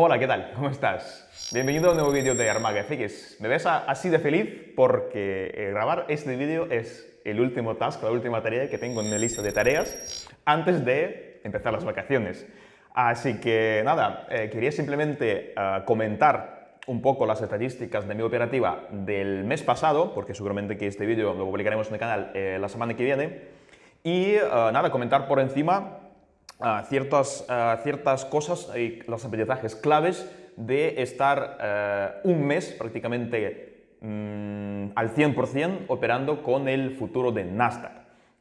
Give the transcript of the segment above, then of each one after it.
Hola, ¿qué tal? ¿Cómo estás? Bienvenido a un nuevo vídeo de Armaga FX. Me ves así de feliz porque eh, grabar este vídeo es el último task, la última tarea que tengo en mi lista de tareas antes de empezar las vacaciones. Así que nada, eh, quería simplemente eh, comentar un poco las estadísticas de mi operativa del mes pasado, porque seguramente que este vídeo lo publicaremos en el canal la semana que viene, y nada, comentar por encima ciertas, ciertas cosas y los aprendizajes claves de estar eh, un mes prácticamente mm, al 100% operando con el futuro de Nasdaq,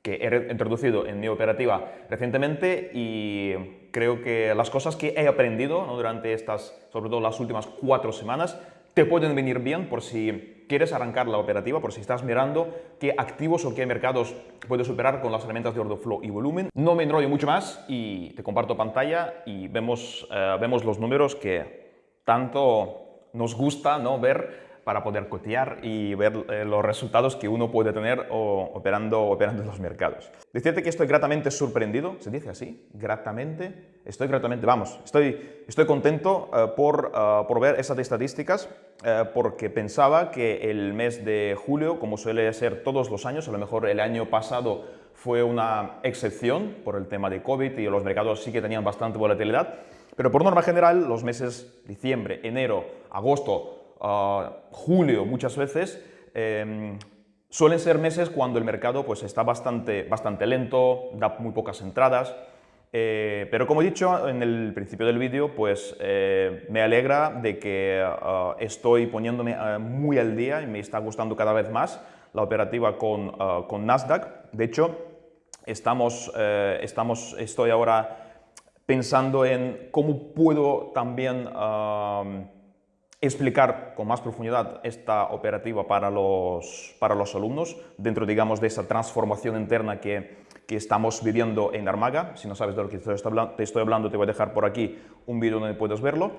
que he introducido en mi operativa recientemente y creo que las cosas que he aprendido durante estas, sobre todo las últimas cuatro semanas, te pueden venir bien por si quieres arrancar la operativa, por si estás mirando qué activos o qué mercados puedes operar con las herramientas de order flow y volumen. No me enrollo mucho más y te comparto pantalla y vemos, eh, vemos los números que tanto nos gusta ¿no? ver para poder cotear y ver eh, los resultados que uno puede tener operando, operando en los mercados. Decirte que estoy gratamente sorprendido, ¿se dice así? Gratamente, estoy gratamente, vamos, estoy, estoy contento eh, por, eh, por, ver esas estadísticas porque pensaba que el mes de julio, como suele ser todos los años, a lo mejor el año pasado fue una excepción por el tema de COVID y los mercados sí que tenían bastante volatilidad, pero por norma general los meses diciembre, enero, agosto, julio muchas veces, em, suelen ser meses cuando el mercado pues, está bastante, bastante lento, da muy pocas entradas, eh, pero como he dicho en el principio del vídeo, pues eh, me alegra de que ah, estoy poniéndome ah, muy al día y me está gustando cada vez más la operativa con, ah, con Nasdaq. De hecho, estamos, eh, estamos, estoy ahora pensando en cómo puedo también explicar con más profundidad esta operativa para los, para los alumnos dentro, digamos, de esa transformación interna que, que estamos viviendo en Armaga. Si no sabes de lo que te estoy hablando, te voy a dejar por aquí un vídeo donde puedes verlo.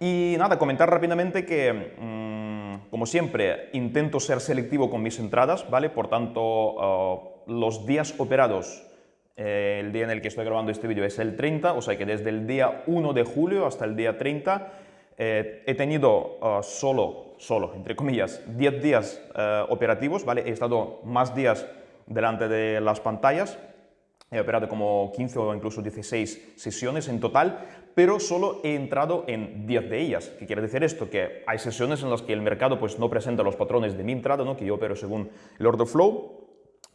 Y nada, comentar rápidamente que, mm, como siempre, intento ser selectivo con mis entradas, ¿vale? Por tanto, uh, los días operados, eh, el día en el que estoy grabando este vídeo es el 30, o sea que desde el día 1 de julio hasta el día 30 eh, he tenido uh, solo, solo, entre comillas, 10 días uh, operativos, ¿vale? He estado más días delante de las pantallas, he operado como 15 o incluso 16 sesiones en total, pero solo he entrado en 10 de ellas. ¿Qué quiere decir esto? Que hay sesiones en las que el mercado pues, no presenta los patrones de mi entrada, ¿no? que yo opero según el order flow,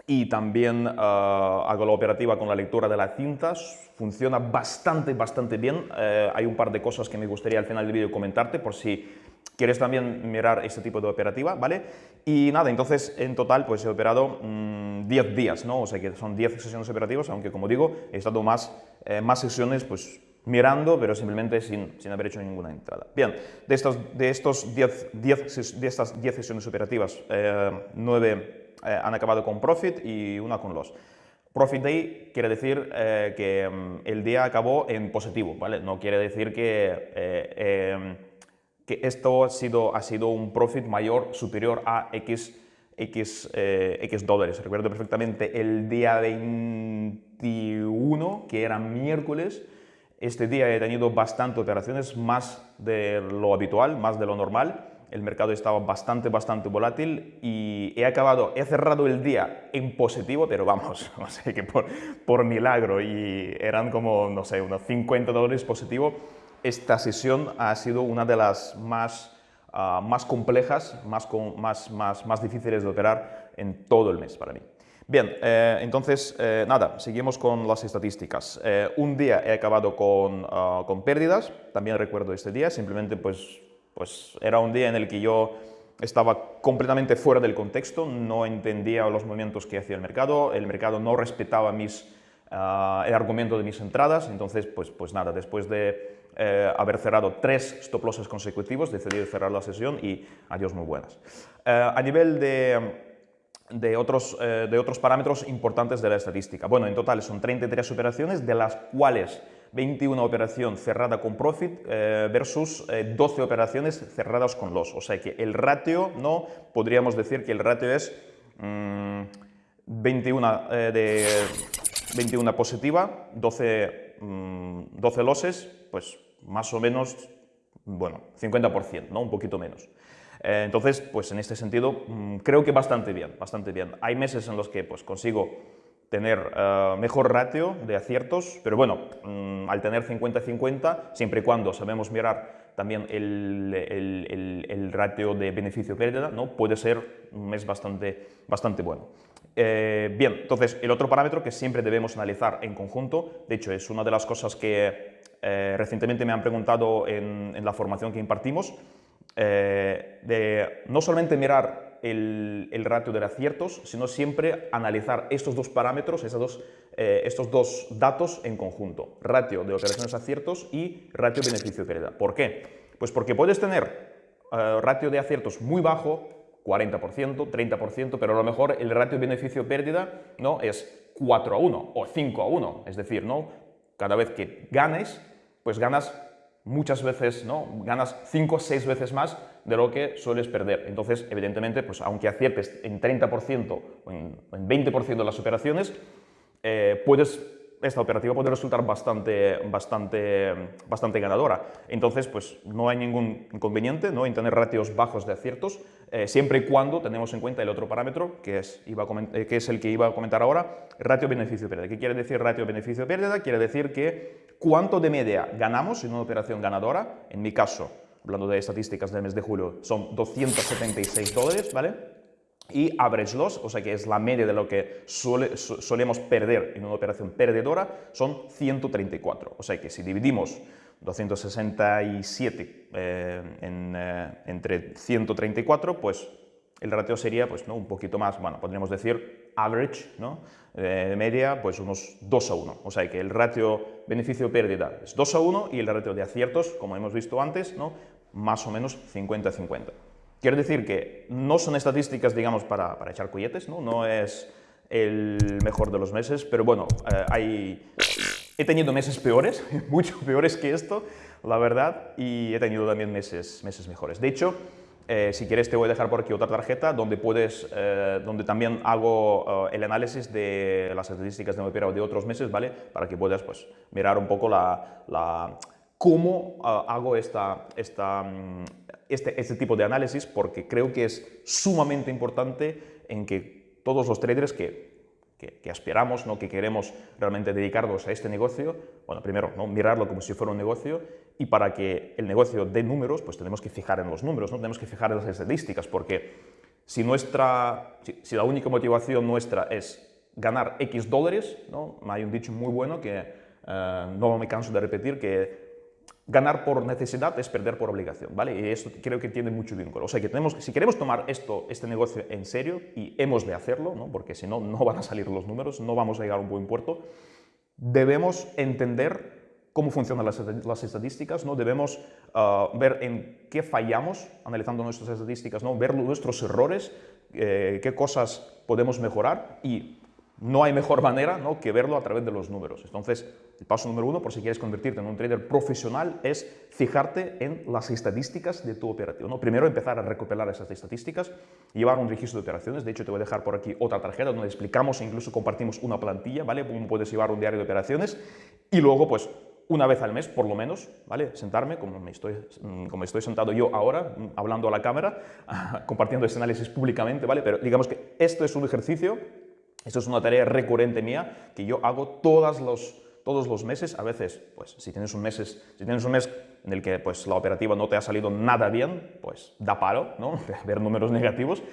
y también uh, hago la operativa con la lectura de las cintas, funciona bastante, bastante bien. Eh, hay un par de cosas que me gustaría al final del vídeo comentarte por si quieres también mirar este tipo de operativa, ¿vale? Y nada, entonces en total pues he operado 10 mm, días, ¿no? O sea que son 10 sesiones operativas, aunque como digo, he estado más, eh, más sesiones pues mirando, pero simplemente sin, sin, haber hecho ninguna entrada. Bien, de, estos, de, estos 10, 10, de estas 10 sesiones operativas, 9 eh, han acabado con profit y una con loss. Profit Day quiere decir eh, que mm, el día acabó en positivo, ¿vale? No quiere decir que, eh, em, que esto ha sido, ha sido un profit mayor, superior a X, X, eh, X dólares. Recuerdo perfectamente el día 21, que era miércoles, este día he tenido bastante operaciones, más de lo habitual, más de lo normal, el mercado estaba bastante, bastante volátil y he acabado, he cerrado el día en positivo, pero vamos, no sé, que por, por milagro y eran como, no sé, unos 50 dólares positivo. Esta sesión ha sido una de las más, uh, más complejas, más, más, más, más difíciles de operar en todo el mes para mí. Bien, eh, entonces, eh, nada, seguimos con las estadísticas. Eh, un día he acabado con, uh, con pérdidas, también recuerdo este día, simplemente pues pues era un día en el que yo estaba completamente fuera del contexto, no entendía los movimientos que hacía el mercado, el mercado no respetaba mis, uh, el argumento de mis entradas, entonces pues, pues nada, después de eh, haber cerrado tres stop losses consecutivos, decidí cerrar la sesión y adiós muy buenas. Uh, a nivel de, de, otros, uh, de otros parámetros importantes de la estadística, bueno, en total son 33 operaciones, de las cuales 21 operaciones cerrada con profit eh, versus 12 eh, operaciones cerradas con loss. O sea que el ratio, no podríamos decir que el ratio es 21, mm, eh, de, 21 positiva, 12, 12 mm, losses, pues más o menos bueno, 50%, ¿no? Un poquito menos. Eh, entonces, pues en este sentido, mm, creo que bastante bien, bastante bien. Hay meses en los que pues, consigo tener eh, mejor ratio de aciertos, pero bueno, mm, al tener 50-50, siempre y cuando sabemos mirar también el, el, ratio de beneficio-pérdida, ¿no? puede ser un mes bastante, bastante bueno. Eh, bien, entonces el otro parámetro que siempre debemos analizar en conjunto, de hecho es una de las cosas que recientemente me han preguntado en la formación que impartimos, eh, de no solamente mirar el, ratio de aciertos, sino siempre analizar estos dos parámetros, dos, eh, estos dos datos en conjunto, ratio de operaciones aciertos y ratio beneficio-pérdida. ¿Por qué? Pues porque puedes tener eh, ratio de aciertos muy bajo, 40%, 30%, pero a lo mejor el ratio beneficio-pérdida ¿no? es 4 a 1 o 5 a 1, es decir, ¿no? cada vez que ganes, pues ganas muchas veces ¿no? ganas 5 o 6 veces más de lo que sueles perder. Entonces, evidentemente, pues aunque aciertes en 30% o en, 20% de las operaciones, eh, puedes, esta operativa puede resultar bastante, bastante, bastante ganadora. Entonces, pues no hay ningún inconveniente ¿no? en tener ratios bajos de aciertos, eh, siempre y cuando tenemos en cuenta el otro parámetro, que es, iba eh, que es el que iba a comentar ahora, ratio beneficio-pérdida. ¿Qué quiere decir ratio beneficio-pérdida? Quiere decir que cuánto de media ganamos en una operación ganadora, en mi caso, hablando de estadísticas del mes de julio, son 276 dólares, ¿vale? Y average loss, o sea que es la media de lo que solemos perder en una operación perdedora, son 134. O sea que si dividimos 267 eh, eh, entre 134, pues el ratio sería pues, ¿no? un poquito más, bueno, podríamos decir average, ¿no? de media, pues unos 2 a 1. O sea que el ratio beneficio-pérdida es 2 a 1 y el ratio de aciertos, como hemos visto antes, ¿no? más o menos 50-50. Quiere decir que no son estadísticas, digamos, para, para echar cohetes, ¿no? no es el mejor de los meses, pero bueno, eh, he tenido meses peores, mucho peores que esto, la verdad, y he tenido también meses, meses mejores. De hecho, eh, si quieres te voy a dejar por aquí otra tarjeta donde, puedes, eh, donde también hago eh, el análisis de las estadísticas de mi de otros meses, ¿vale? Para que puedas pues, mirar un poco la, la cómo hago esta, esta, mm, este, este tipo de análisis, porque creo que es sumamente importante en que todos los traders que que, aspiramos, ¿no? que queremos realmente dedicarnos a este negocio, bueno, primero, ¿no? mirarlo como si fuera un negocio y para que el negocio dé números, pues tenemos que fijar en los números, ¿no? tenemos que fijar en las estadísticas, porque si, nuestra, si, la única motivación nuestra es ganar X dólares, ¿no? hay un dicho muy bueno que eh, no me canso de repetir, que ganar por necesidad es perder por obligación, ¿vale? Y esto creo que tiene mucho vínculo. O sea, que tenemos, si queremos tomar esto, este negocio en serio, y hemos de hacerlo, ¿no? porque si no, no van a salir los números, no vamos a llegar a un buen puerto, debemos entender cómo funcionan las, estadísticas, ¿no? debemos ah, ver en qué fallamos analizando nuestras estadísticas, ¿no? ver nuestros errores, eh, qué cosas podemos mejorar y no hay mejor manera ¿no? que verlo a través de los números. Entonces, el paso número uno, por si quieres convertirte en un trader profesional, es fijarte en las estadísticas de tu operación. ¿no? Primero, empezar a recopilar esas estadísticas, llevar un registro de operaciones. De hecho, te voy a dejar por aquí otra tarjeta donde explicamos e incluso compartimos una plantilla, ¿vale? Cómo puedes llevar un diario de operaciones. Y luego, pues, una vez al mes, por lo menos, ¿vale? Sentarme, como me estoy, como estoy sentado yo ahora, hablando a la cámara, compartiendo este análisis públicamente, ¿vale? Pero digamos que esto es un ejercicio esto es una tarea recurrente mía que yo hago todos los, todos los meses. A veces, pues, si tienes, un meses, si tienes un mes en el que pues, la operativa no te ha salido nada bien, pues da paro, ¿no? Ver números negativos.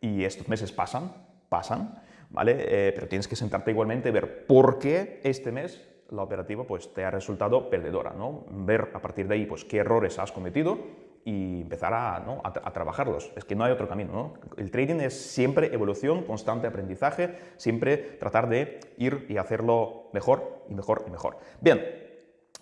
Y estos meses pasan, pasan, ¿vale? Eh, pero tienes que sentarte igualmente ver por qué este mes la operativa pues, te ha resultado perdedora, ¿no? Ver a partir de ahí pues, qué errores has cometido y empezar a, ¿no? a, trabajarlos. Es que no hay otro camino. ¿no? El trading es siempre evolución, constante aprendizaje, siempre tratar de ir y hacerlo mejor y mejor y mejor. Bien,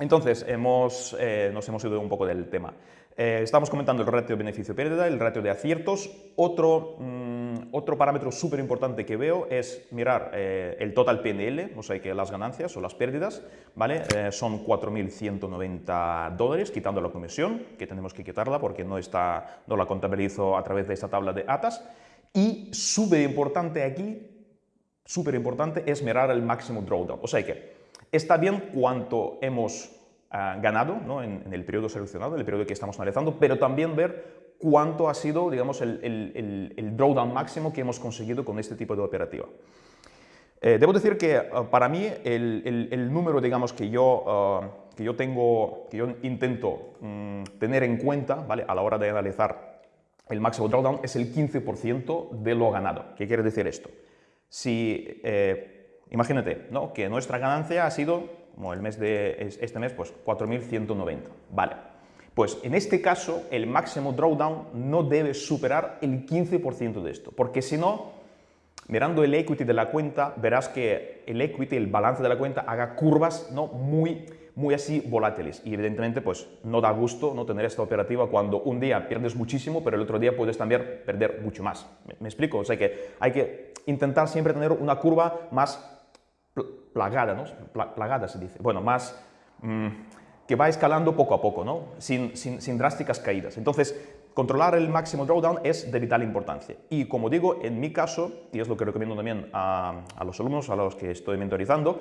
entonces hemos, eh, nos hemos ido un poco del tema. Eh, estamos comentando el ratio beneficio-pérdida, el ratio de aciertos. Otro, mm, otro parámetro súper importante que veo es mirar eh, el total PNL, o sea que las ganancias o las pérdidas, ¿vale? Eh, son 4.190 dólares, quitando la comisión, que tenemos que quitarla porque no, está, no la contabilizo a través de esta tabla de ATAS. Y súper importante aquí, súper importante, es mirar el máximo drawdown. O sea que está bien cuánto hemos ah, ganado ¿no? en, el periodo seleccionado, en el periodo que estamos analizando, pero también ver cuánto ha sido, digamos, el, drawdown máximo que hemos conseguido con este tipo de operativa. Eh, debo decir que ah, para mí el, número, digamos, que yo, ah, que yo tengo, que yo intento mm, tener en cuenta, ¿vale? A la hora de analizar el máximo drawdown es el 15% de lo ganado. ¿Qué quiere decir esto? Si, eh, imagínate, ¿no? Que nuestra ganancia ha sido, como el mes de este mes, pues 4.190, ¿vale? Pues en este caso, el máximo drawdown no debe superar el 15% de esto, porque si no, mirando el equity de la cuenta, verás que el equity, el balance de la cuenta, haga curvas ¿no? muy, muy así volátiles. Y evidentemente, pues no da gusto no tener esta operativa cuando un día pierdes muchísimo, pero el otro día puedes también perder mucho más. ¿Me, explico? O sea que hay que intentar siempre tener una curva más plagada, ¿no? plagada se dice. Bueno, más... Mm, que va escalando poco a poco, ¿no? sin, sin, drásticas caídas. Entonces, controlar el máximo drawdown es de vital importancia. Y como digo, en mi caso, y es lo que recomiendo también a, los alumnos a los que estoy mentorizando,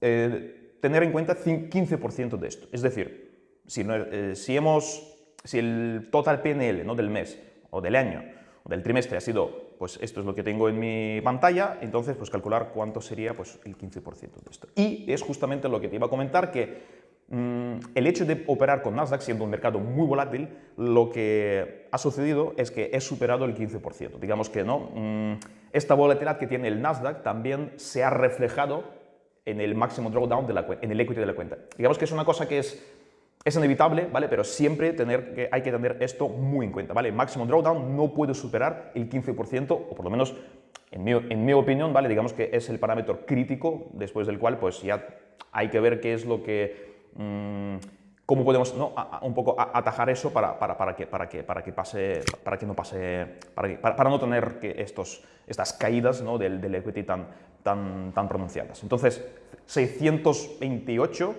eh, tener en cuenta 15% de esto. Es decir, si, eh, si, hemos, si el total PNL ¿no? del mes o del año o del trimestre ha sido, pues esto es lo que tengo en mi pantalla, entonces pues calcular cuánto sería pues el 15% de esto. Y es justamente lo que te iba a comentar, que Mm, el hecho de operar con Nasdaq, siendo un mercado muy volátil, lo que ha sucedido es que he superado el 15%. Digamos que no, mm, esta volatilidad que tiene el Nasdaq también se ha reflejado en el máximo drawdown de la en el equity de la cuenta. Digamos que es una cosa que es, es inevitable, ¿vale? Pero siempre tener que, hay que tener esto muy en cuenta, ¿vale? Máximo drawdown no puede superar el 15%, o por lo menos, en mi, en mi opinión, ¿vale? Digamos que es el parámetro crítico después del cual, pues ya hay que ver qué es lo que Mm, cómo podemos un poco atajar eso para, para, que, para, que, para, que pase, para que no pase, para, no tener que estos, estas caídas ¿no? del, del, equity tan, tan, tan pronunciadas. Entonces, 628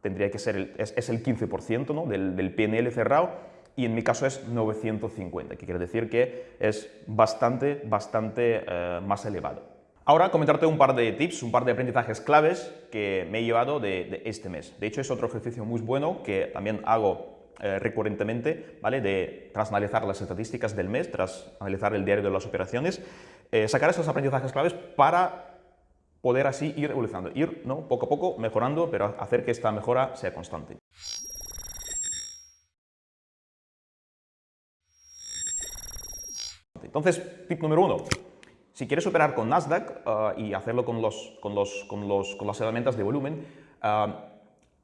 tendría que ser el, es, el 15% ¿no? del, del PNL cerrado y en mi caso es 950, que quiere decir que es bastante, bastante eh, más elevado. Ahora comentarte un par de tips, un par de aprendizajes claves que me he llevado de, este mes. De hecho, es otro ejercicio muy bueno que también hago eh, recurrentemente, ¿vale? De tras analizar las estadísticas del mes, tras analizar el diario de las operaciones, eh, sacar esos aprendizajes claves para poder así ir evolucionando, ir ¿no? poco a poco mejorando, pero hacer que esta mejora sea constante. Entonces, tip número uno, si quieres operar con Nasdaq ah, y hacerlo con, los, con, los, con, los, con las herramientas de volumen, ah,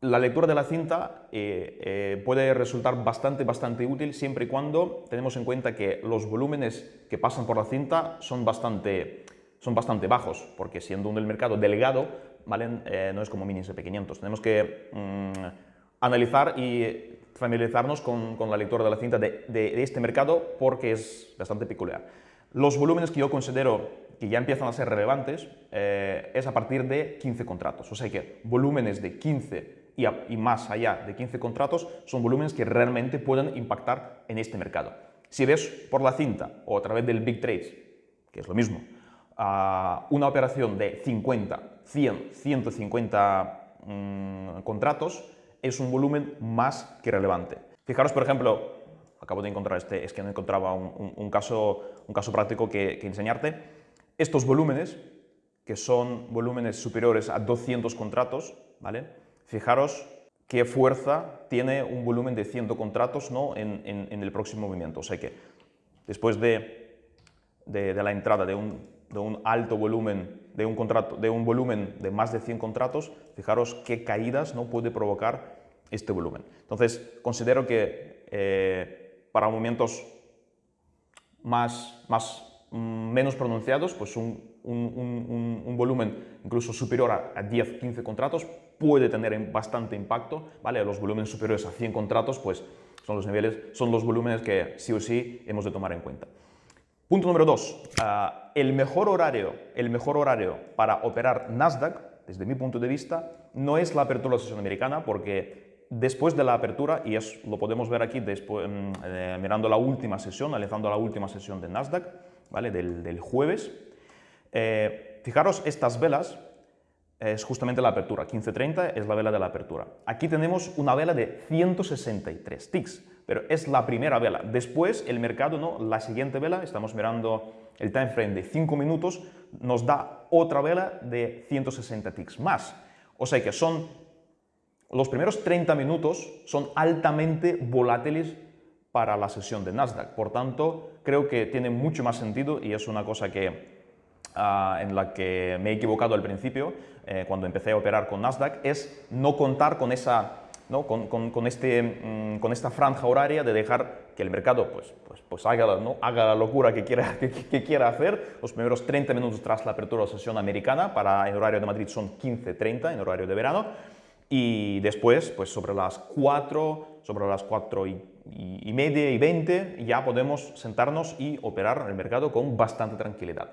la lectura de la cinta eh, eh, puede resultar bastante, bastante útil siempre y cuando tenemos en cuenta que los volúmenes que pasan por la cinta son bastante, son bastante bajos, porque siendo un del mercado delgado, ¿vale? Eh, no es como mini SP500. Tenemos que mm, analizar y familiarizarnos con, con, la lectura de la cinta de, de este mercado porque es bastante peculiar. Los volúmenes que yo considero que ya empiezan a ser relevantes eh, es a partir de 15 contratos. O sea que volúmenes de 15 y, más allá de 15 contratos son volúmenes que realmente pueden impactar en este mercado. Si ves por la cinta o a través del Big Trades, que es lo mismo, una operación de 50, 100, 150 contratos es un volumen más que relevante. Fijaros, por ejemplo, acabo de encontrar este, es que no encontraba un, caso, un caso práctico que, enseñarte. Estos volúmenes, que son volúmenes superiores a 200 contratos, ¿vale? Fijaros qué fuerza tiene un volumen de 100 contratos ¿no? en, el próximo movimiento. O sea que después de, de, la entrada de un, de un, alto volumen, de un, contrato, de un volumen de más de 100 contratos, fijaros qué caídas no puede provocar este volumen. Entonces, considero que eh, para movimientos más, más, mm, menos pronunciados, pues un, volumen incluso superior a, 10-15 contratos puede tener bastante impacto, ¿vale? Los volúmenes superiores a 100 contratos, pues son los niveles, son los volúmenes que sí o sí hemos de tomar en cuenta. Punto número 2. Ah, el, mejor horario, el mejor horario para operar Nasdaq, desde mi punto de vista, no es la apertura de la sesión americana, porque después de la apertura, y es, lo podemos ver aquí después, mm, eh, mirando la última sesión, analizando la última sesión de Nasdaq, ¿vale? del, jueves, eh, fijaros estas velas, es justamente la apertura. 15.30 es la vela de la apertura. Aquí tenemos una vela de 163 ticks, pero es la primera vela. Después el mercado, ¿no? la siguiente vela, estamos mirando el time frame de 5 minutos, nos da otra vela de 160 ticks más. O sea que son los primeros 30 minutos son altamente volátiles para la sesión de Nasdaq. Por tanto, creo que tiene mucho más sentido y es una cosa que Ah, en la que me he equivocado al principio, eh, cuando empecé a operar con Nasdaq, es no contar con, esa, ¿no? con, con, este, mm, con esta franja horaria de dejar que el mercado pues, pues, pues haga, ¿no? haga la locura que quiera, que, quiera hacer. Los primeros 30 minutos tras la apertura de la sesión americana, para el horario de Madrid son 15.30 en horario de verano, y después, pues sobre las 4, sobre las 4 y, y, y media y 20, ya podemos sentarnos y operar en el mercado con bastante tranquilidad.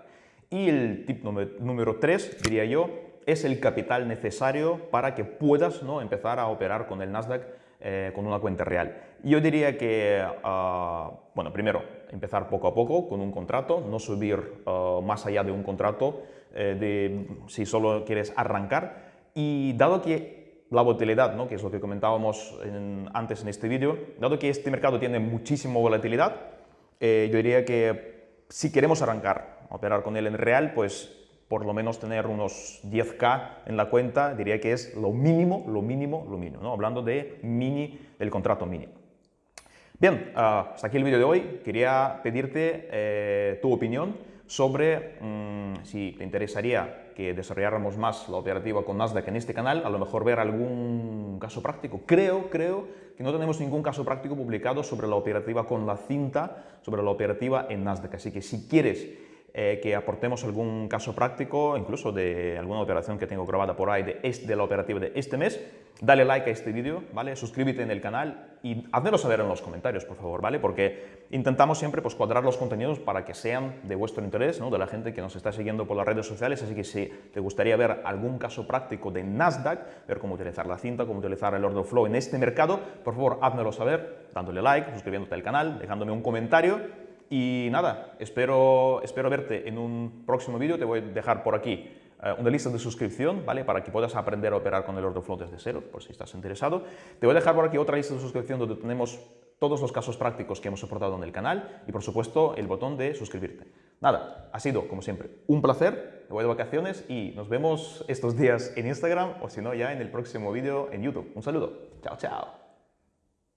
Y el tip número 3, diría yo, es el capital necesario para que puedas ¿no? empezar a operar con el Nasdaq eh, con una cuenta real. Yo diría que, ah, bueno, primero, empezar poco a poco con un contrato, no subir ah, más allá de un contrato eh, de, si solo quieres arrancar. Y dado que la volatilidad, ¿no? que es lo que comentábamos antes en este vídeo, dado que este mercado tiene muchísima volatilidad, eh, yo diría que si queremos arrancar operar con él en real, pues por lo menos tener unos 10k en la cuenta, diría que es lo mínimo, lo mínimo, lo mínimo, ¿no? hablando de mini, del contrato mínimo. Bien, ah, hasta aquí el vídeo de hoy. Quería pedirte eh, tu opinión sobre mm, si te interesaría que desarrolláramos más la operativa con Nasdaq en este canal, a lo mejor ver algún caso práctico. Creo, creo que no tenemos ningún caso práctico publicado sobre la operativa con la cinta, sobre la operativa en Nasdaq. Así que si quieres eh, que aportemos algún caso práctico, incluso de alguna operación que tengo grabada por ahí de, de la operativa de este mes, dale like a este vídeo, ¿vale? Suscríbete en el canal y házmelo saber en los comentarios, por favor, ¿vale? Porque intentamos siempre pues, cuadrar los contenidos para que sean de vuestro interés, ¿no? De la gente que nos está siguiendo por las redes sociales, así que si te gustaría ver algún caso práctico de Nasdaq, ver cómo utilizar la cinta, cómo utilizar el order flow en este mercado, por favor, házmelo saber dándole like, suscribiéndote al canal, dejándome un comentario y nada, espero, espero verte en un próximo vídeo. Te voy a dejar por aquí eh, una lista de suscripción, ¿vale? Para que puedas aprender a operar con el order flow desde cero, por si estás interesado. Te voy a dejar por aquí otra lista de suscripción donde tenemos todos los casos prácticos que hemos soportado en el canal y, por supuesto, el botón de suscribirte. Nada, ha sido, como siempre, un placer. Me voy de vacaciones y nos vemos estos días en Instagram o, si no, ya en el próximo vídeo en YouTube. Un saludo. Chao, chao.